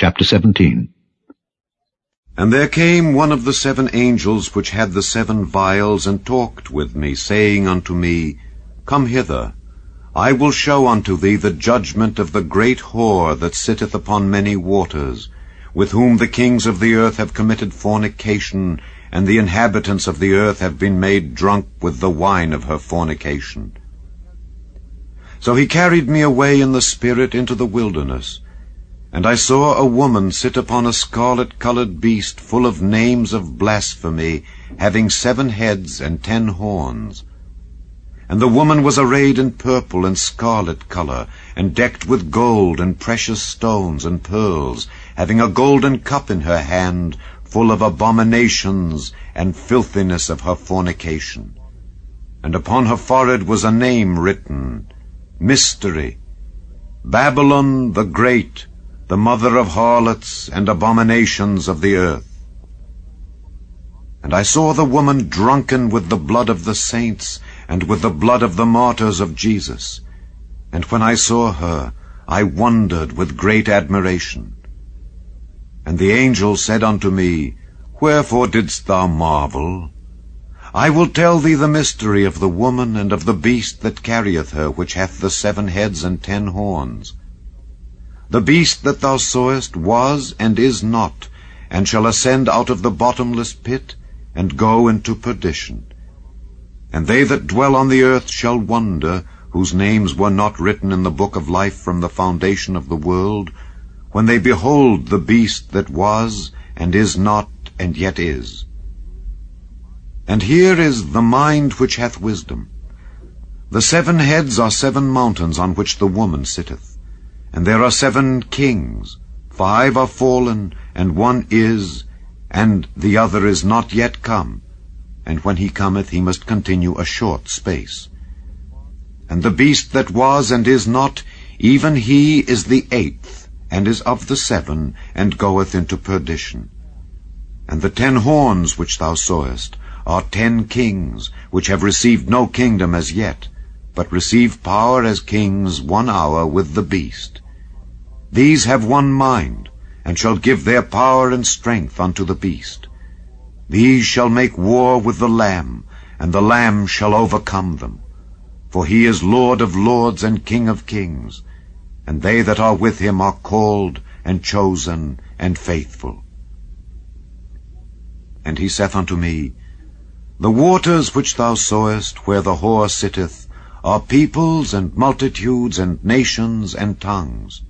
Chapter 17 And there came one of the seven angels which had the seven vials, and talked with me, saying unto me, Come hither, I will show unto thee the judgment of the great whore that sitteth upon many waters, with whom the kings of the earth have committed fornication, and the inhabitants of the earth have been made drunk with the wine of her fornication. So he carried me away in the Spirit into the wilderness, and I saw a woman sit upon a scarlet-colored beast full of names of blasphemy, having seven heads and ten horns. And the woman was arrayed in purple and scarlet color, and decked with gold and precious stones and pearls, having a golden cup in her hand, full of abominations and filthiness of her fornication. And upon her forehead was a name written, Mystery, Babylon the Great, the mother of harlots and abominations of the earth. And I saw the woman drunken with the blood of the saints, and with the blood of the martyrs of Jesus. And when I saw her, I wondered with great admiration. And the angel said unto me, Wherefore didst thou marvel? I will tell thee the mystery of the woman and of the beast that carrieth her, which hath the seven heads and ten horns. The beast that thou sawest was and is not, and shall ascend out of the bottomless pit, and go into perdition. And they that dwell on the earth shall wonder, whose names were not written in the book of life from the foundation of the world, when they behold the beast that was, and is not, and yet is. And here is the mind which hath wisdom. The seven heads are seven mountains on which the woman sitteth. And there are seven kings, five are fallen, and one is, and the other is not yet come. And when he cometh, he must continue a short space. And the beast that was and is not, even he is the eighth, and is of the seven, and goeth into perdition. And the ten horns which thou sawest are ten kings, which have received no kingdom as yet, but receive power as kings one hour with the beast. These have one mind, and shall give their power and strength unto the beast. These shall make war with the Lamb, and the Lamb shall overcome them. For he is Lord of lords and King of kings, and they that are with him are called, and chosen, and faithful. And he saith unto me, The waters which thou sawest, where the whore sitteth, are peoples, and multitudes, and nations, and tongues.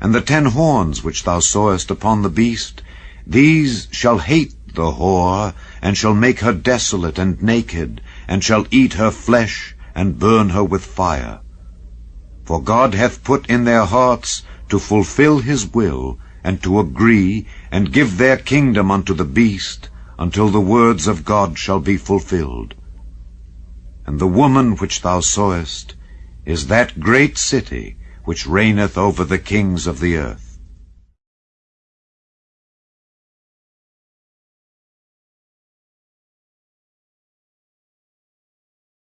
And the ten horns which thou sawest upon the beast, these shall hate the whore, and shall make her desolate and naked, and shall eat her flesh, and burn her with fire. For God hath put in their hearts to fulfill his will, and to agree, and give their kingdom unto the beast, until the words of God shall be fulfilled. And the woman which thou sawest is that great city, which reigneth over the kings of the earth.